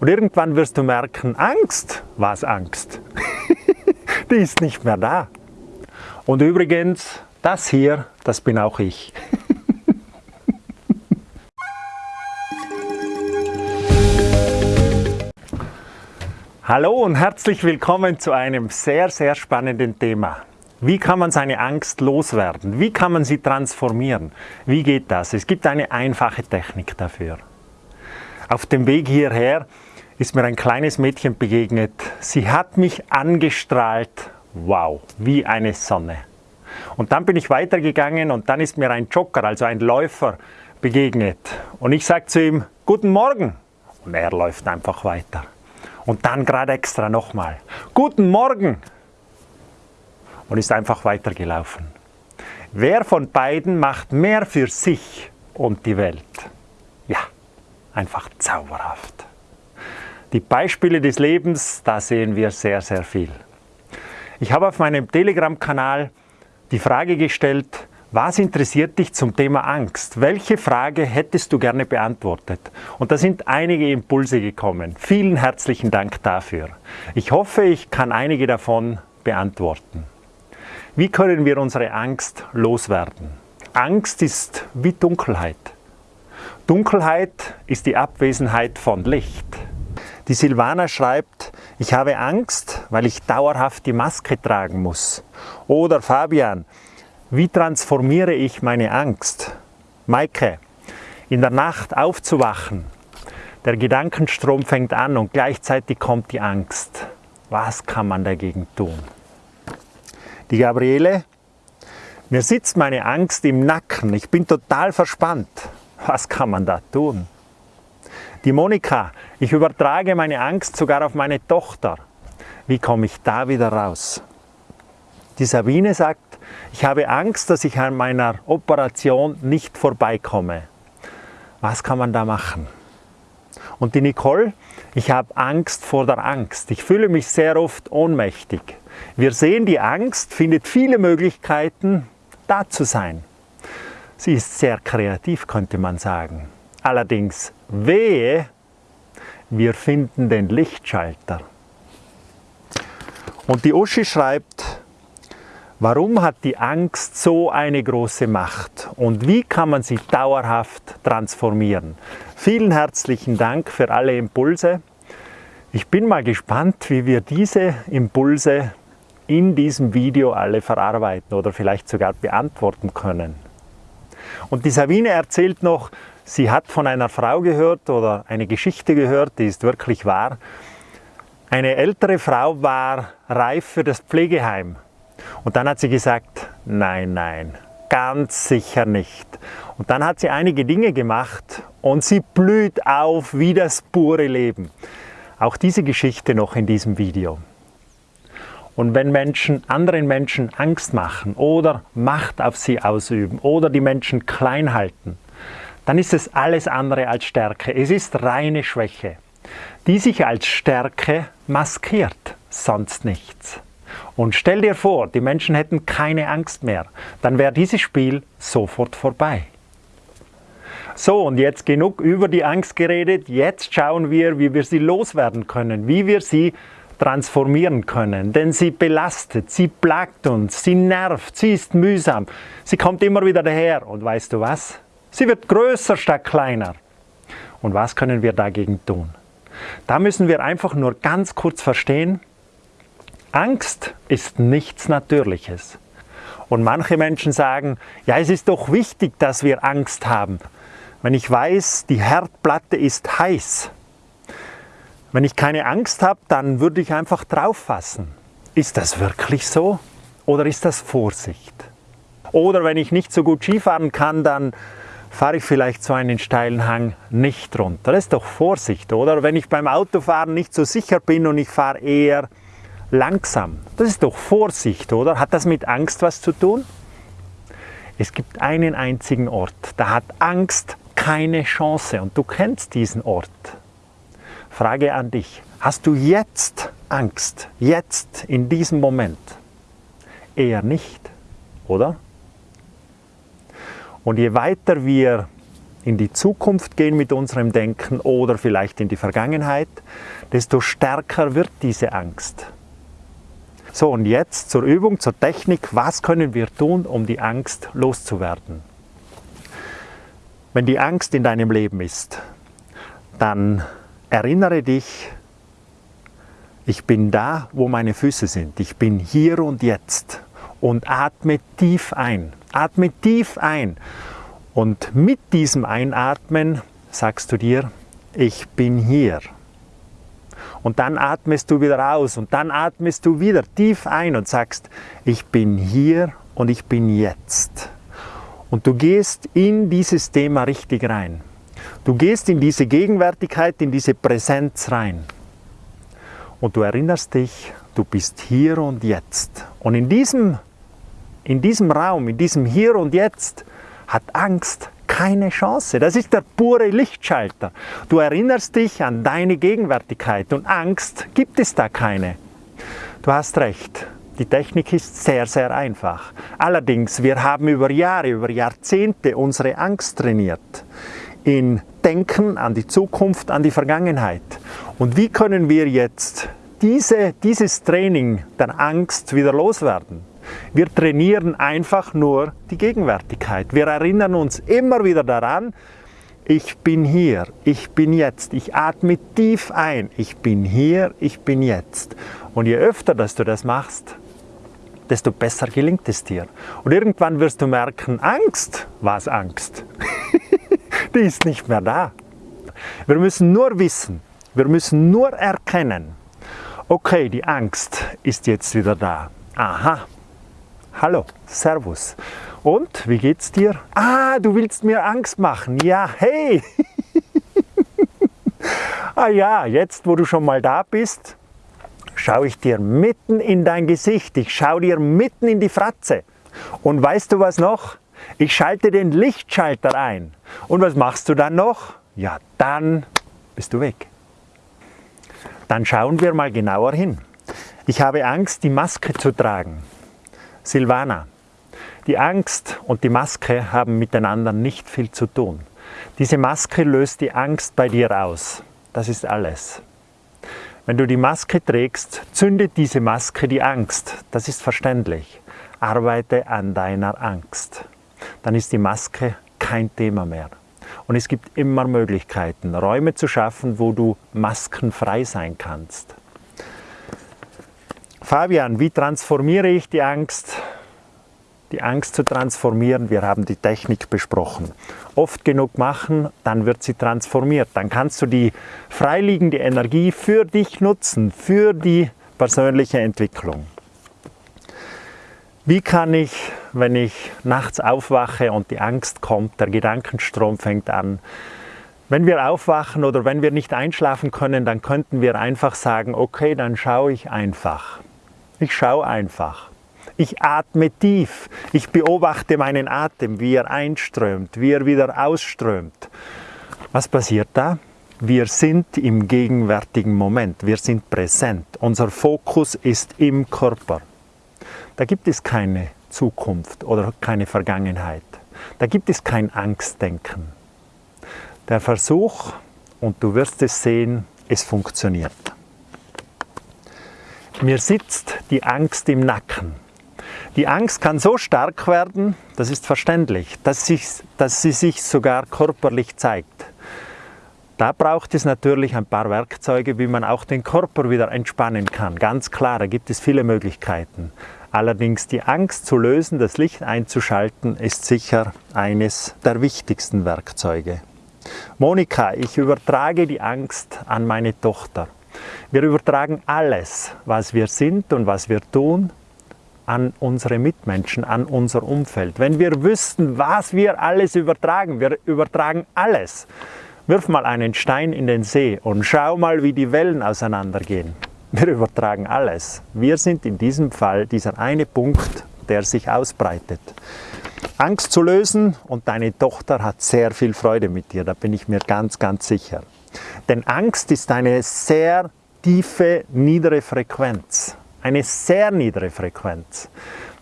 Und irgendwann wirst du merken, Angst, was Angst? Die ist nicht mehr da. Und übrigens, das hier, das bin auch ich. Hallo und herzlich willkommen zu einem sehr, sehr spannenden Thema. Wie kann man seine Angst loswerden? Wie kann man sie transformieren? Wie geht das? Es gibt eine einfache Technik dafür. Auf dem Weg hierher ist mir ein kleines Mädchen begegnet. Sie hat mich angestrahlt, wow, wie eine Sonne. Und dann bin ich weitergegangen und dann ist mir ein Jogger, also ein Läufer, begegnet. Und ich sage zu ihm, guten Morgen. Und er läuft einfach weiter. Und dann gerade extra nochmal, guten Morgen. Und ist einfach weitergelaufen. Wer von beiden macht mehr für sich und die Welt? Ja, einfach zauberhaft. Die Beispiele des Lebens, da sehen wir sehr, sehr viel. Ich habe auf meinem Telegram-Kanal die Frage gestellt, was interessiert dich zum Thema Angst? Welche Frage hättest du gerne beantwortet? Und da sind einige Impulse gekommen. Vielen herzlichen Dank dafür. Ich hoffe, ich kann einige davon beantworten. Wie können wir unsere Angst loswerden? Angst ist wie Dunkelheit. Dunkelheit ist die Abwesenheit von Licht. Die Silvana schreibt, ich habe Angst, weil ich dauerhaft die Maske tragen muss. Oder Fabian, wie transformiere ich meine Angst? Maike, in der Nacht aufzuwachen. Der Gedankenstrom fängt an und gleichzeitig kommt die Angst. Was kann man dagegen tun? Die Gabriele, mir sitzt meine Angst im Nacken. Ich bin total verspannt. Was kann man da tun? Die Monika, ich übertrage meine Angst sogar auf meine Tochter. Wie komme ich da wieder raus? Die Sabine sagt, ich habe Angst, dass ich an meiner Operation nicht vorbeikomme. Was kann man da machen? Und die Nicole, ich habe Angst vor der Angst. Ich fühle mich sehr oft ohnmächtig. Wir sehen, die Angst findet viele Möglichkeiten, da zu sein. Sie ist sehr kreativ, könnte man sagen. Allerdings wehe, wir finden den Lichtschalter. Und die Uschi schreibt, warum hat die Angst so eine große Macht und wie kann man sie dauerhaft transformieren? Vielen herzlichen Dank für alle Impulse. Ich bin mal gespannt, wie wir diese Impulse in diesem Video alle verarbeiten oder vielleicht sogar beantworten können. Und die Sabine erzählt noch, Sie hat von einer Frau gehört oder eine Geschichte gehört, die ist wirklich wahr. Eine ältere Frau war reif für das Pflegeheim. Und dann hat sie gesagt, nein, nein, ganz sicher nicht. Und dann hat sie einige Dinge gemacht und sie blüht auf wie das pure Leben. Auch diese Geschichte noch in diesem Video. Und wenn Menschen anderen Menschen Angst machen oder Macht auf sie ausüben oder die Menschen klein halten, dann ist es alles andere als Stärke. Es ist reine Schwäche, die sich als Stärke maskiert, sonst nichts. Und stell dir vor, die Menschen hätten keine Angst mehr, dann wäre dieses Spiel sofort vorbei. So, und jetzt genug über die Angst geredet. Jetzt schauen wir, wie wir sie loswerden können, wie wir sie transformieren können. Denn sie belastet, sie plagt uns, sie nervt, sie ist mühsam, sie kommt immer wieder daher. Und weißt du was? Sie wird größer statt kleiner. Und was können wir dagegen tun? Da müssen wir einfach nur ganz kurz verstehen, Angst ist nichts Natürliches. Und manche Menschen sagen, ja, es ist doch wichtig, dass wir Angst haben. Wenn ich weiß, die Herdplatte ist heiß, wenn ich keine Angst habe, dann würde ich einfach drauf fassen. Ist das wirklich so oder ist das Vorsicht? Oder wenn ich nicht so gut Skifahren kann, dann fahre ich vielleicht so einen steilen Hang nicht runter. Das ist doch Vorsicht, oder? Wenn ich beim Autofahren nicht so sicher bin und ich fahre eher langsam, das ist doch Vorsicht, oder? Hat das mit Angst was zu tun? Es gibt einen einzigen Ort, da hat Angst keine Chance und du kennst diesen Ort. Frage an dich, hast du jetzt Angst, jetzt in diesem Moment? Eher nicht, oder? Und je weiter wir in die Zukunft gehen mit unserem Denken oder vielleicht in die Vergangenheit, desto stärker wird diese Angst. So, und jetzt zur Übung, zur Technik. Was können wir tun, um die Angst loszuwerden? Wenn die Angst in deinem Leben ist, dann erinnere dich, ich bin da, wo meine Füße sind. Ich bin hier und jetzt. Und atme tief ein. Atme tief ein. Und mit diesem Einatmen sagst du dir, ich bin hier. Und dann atmest du wieder aus und dann atmest du wieder tief ein und sagst, ich bin hier und ich bin jetzt. Und du gehst in dieses Thema richtig rein. Du gehst in diese Gegenwärtigkeit, in diese Präsenz rein. Und du erinnerst dich, du bist hier und jetzt. Und in diesem, in diesem Raum, in diesem Hier und Jetzt hat Angst keine Chance. Das ist der pure Lichtschalter. Du erinnerst dich an deine Gegenwärtigkeit und Angst gibt es da keine. Du hast recht. Die Technik ist sehr, sehr einfach. Allerdings, wir haben über Jahre, über Jahrzehnte unsere Angst trainiert. In Denken an die Zukunft, an die Vergangenheit. Und wie können wir jetzt diese, dieses Training der Angst wieder loswerden? Wir trainieren einfach nur die Gegenwärtigkeit. Wir erinnern uns immer wieder daran, ich bin hier, ich bin jetzt, ich atme tief ein, ich bin hier, ich bin jetzt. Und je öfter, dass du das machst, desto besser gelingt es dir. Und irgendwann wirst du merken, Angst, was Angst? Die ist nicht mehr da. Wir müssen nur wissen, wir müssen nur erkennen, okay, die Angst ist jetzt wieder da. Aha, Hallo, Servus. Und, wie geht's dir? Ah, du willst mir Angst machen. Ja, hey. ah ja, jetzt wo du schon mal da bist, schaue ich dir mitten in dein Gesicht. Ich schaue dir mitten in die Fratze. Und weißt du was noch? Ich schalte den Lichtschalter ein. Und was machst du dann noch? Ja, dann bist du weg. Dann schauen wir mal genauer hin. Ich habe Angst, die Maske zu tragen. Silvana, die Angst und die Maske haben miteinander nicht viel zu tun. Diese Maske löst die Angst bei dir aus. Das ist alles. Wenn du die Maske trägst, zündet diese Maske die Angst. Das ist verständlich. Arbeite an deiner Angst. Dann ist die Maske kein Thema mehr. Und es gibt immer Möglichkeiten, Räume zu schaffen, wo du maskenfrei sein kannst. Fabian, wie transformiere ich die Angst? Die Angst zu transformieren, wir haben die Technik besprochen. Oft genug machen, dann wird sie transformiert. Dann kannst du die freiliegende Energie für dich nutzen, für die persönliche Entwicklung. Wie kann ich, wenn ich nachts aufwache und die Angst kommt, der Gedankenstrom fängt an, wenn wir aufwachen oder wenn wir nicht einschlafen können, dann könnten wir einfach sagen, okay, dann schaue ich einfach. Ich schaue einfach. Ich atme tief. Ich beobachte meinen Atem, wie er einströmt, wie er wieder ausströmt. Was passiert da? Wir sind im gegenwärtigen Moment. Wir sind präsent. Unser Fokus ist im Körper. Da gibt es keine Zukunft oder keine Vergangenheit. Da gibt es kein Angstdenken. Der Versuch, und du wirst es sehen, es funktioniert. Mir sitzt die Angst im Nacken. Die Angst kann so stark werden, das ist verständlich, dass, sich, dass sie sich sogar körperlich zeigt. Da braucht es natürlich ein paar Werkzeuge, wie man auch den Körper wieder entspannen kann. Ganz klar, da gibt es viele Möglichkeiten. Allerdings die Angst zu lösen, das Licht einzuschalten, ist sicher eines der wichtigsten Werkzeuge. Monika, ich übertrage die Angst an meine Tochter. Wir übertragen alles, was wir sind und was wir tun, an unsere Mitmenschen, an unser Umfeld. Wenn wir wüssten, was wir alles übertragen, wir übertragen alles. Wirf mal einen Stein in den See und schau mal, wie die Wellen auseinandergehen. Wir übertragen alles. Wir sind in diesem Fall dieser eine Punkt, der sich ausbreitet. Angst zu lösen und deine Tochter hat sehr viel Freude mit dir, da bin ich mir ganz, ganz sicher. Denn Angst ist eine sehr tiefe, niedere Frequenz. Eine sehr niedere Frequenz.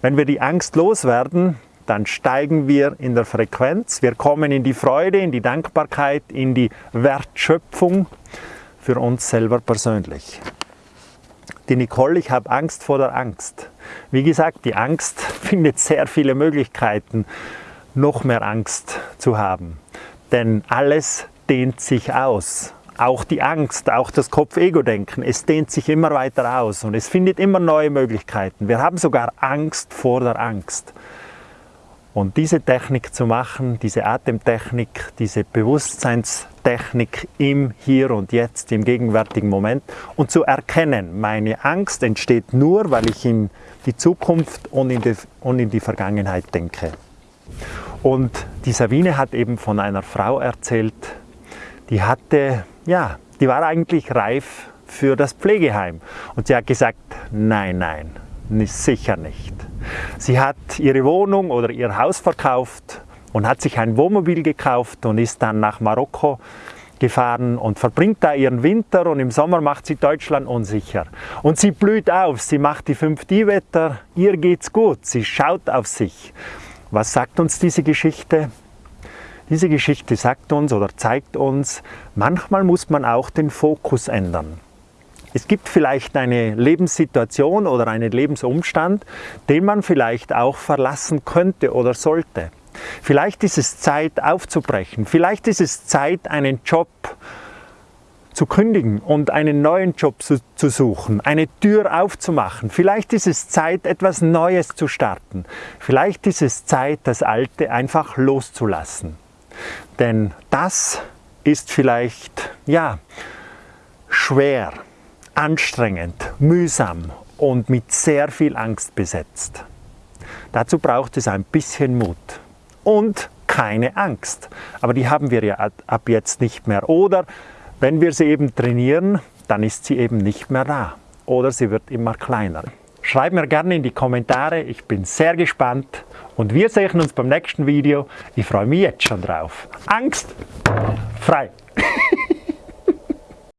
Wenn wir die Angst loswerden, dann steigen wir in der Frequenz, wir kommen in die Freude, in die Dankbarkeit, in die Wertschöpfung für uns selber persönlich. Die Nicole, ich habe Angst vor der Angst. Wie gesagt, die Angst findet sehr viele Möglichkeiten, noch mehr Angst zu haben. Denn alles dehnt sich aus. Auch die Angst, auch das Kopf-Ego-Denken, es dehnt sich immer weiter aus und es findet immer neue Möglichkeiten. Wir haben sogar Angst vor der Angst. Und diese Technik zu machen, diese Atemtechnik, diese Bewusstseinstechnik im Hier und Jetzt, im gegenwärtigen Moment und zu erkennen, meine Angst entsteht nur, weil ich in die Zukunft und in die, und in die Vergangenheit denke. Und die Sabine hat eben von einer Frau erzählt, die hatte, ja, die war eigentlich reif für das Pflegeheim. Und sie hat gesagt, nein, nein, sicher nicht. Sie hat ihre Wohnung oder ihr Haus verkauft und hat sich ein Wohnmobil gekauft und ist dann nach Marokko gefahren und verbringt da ihren Winter und im Sommer macht sie Deutschland unsicher. Und sie blüht auf, sie macht die 5D-Wetter, ihr geht's gut, sie schaut auf sich. Was sagt uns diese Geschichte? Diese Geschichte sagt uns oder zeigt uns, manchmal muss man auch den Fokus ändern. Es gibt vielleicht eine Lebenssituation oder einen Lebensumstand, den man vielleicht auch verlassen könnte oder sollte. Vielleicht ist es Zeit aufzubrechen, vielleicht ist es Zeit einen Job zu kündigen und einen neuen Job zu, zu, suchen, eine Tür aufzumachen. Vielleicht ist es Zeit, etwas Neues zu starten. Vielleicht ist es Zeit, das Alte einfach loszulassen. Denn das ist vielleicht, ja, schwer, anstrengend, mühsam und mit sehr viel Angst besetzt. Dazu braucht es ein bisschen Mut und keine Angst. Aber die haben wir ja ab jetzt nicht mehr. Oder wenn wir sie eben trainieren, dann ist sie eben nicht mehr da. Oder sie wird immer kleiner. Schreib mir gerne in die Kommentare, ich bin sehr gespannt und wir sehen uns beim nächsten Video. Ich freue mich jetzt schon drauf. Angst frei!